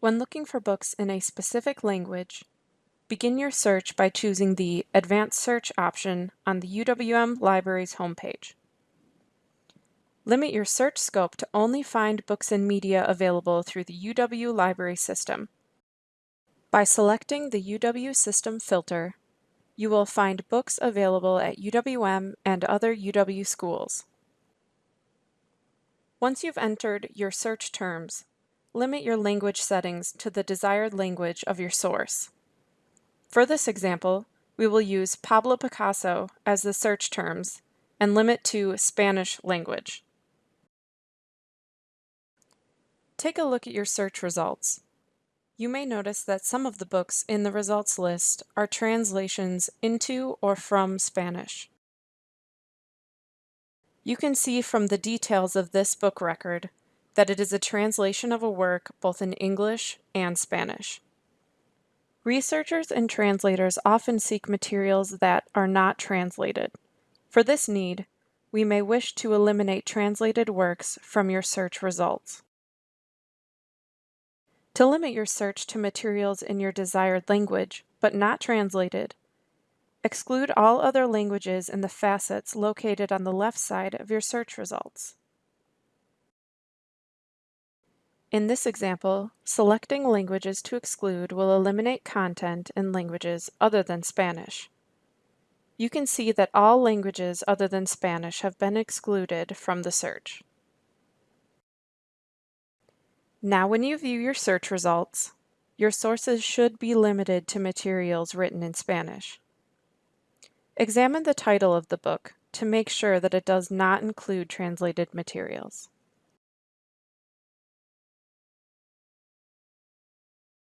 When looking for books in a specific language, begin your search by choosing the Advanced Search option on the UWM Libraries homepage. Limit your search scope to only find books and media available through the UW Library System. By selecting the UW System filter, you will find books available at UWM and other UW schools. Once you've entered your search terms, limit your language settings to the desired language of your source. For this example, we will use Pablo Picasso as the search terms and limit to Spanish language. Take a look at your search results. You may notice that some of the books in the results list are translations into or from Spanish. You can see from the details of this book record that it is a translation of a work both in English and Spanish. Researchers and translators often seek materials that are not translated. For this need, we may wish to eliminate translated works from your search results. To limit your search to materials in your desired language, but not translated, exclude all other languages in the facets located on the left side of your search results. In this example, selecting languages to exclude will eliminate content in languages other than Spanish. You can see that all languages other than Spanish have been excluded from the search. Now when you view your search results, your sources should be limited to materials written in Spanish. Examine the title of the book to make sure that it does not include translated materials.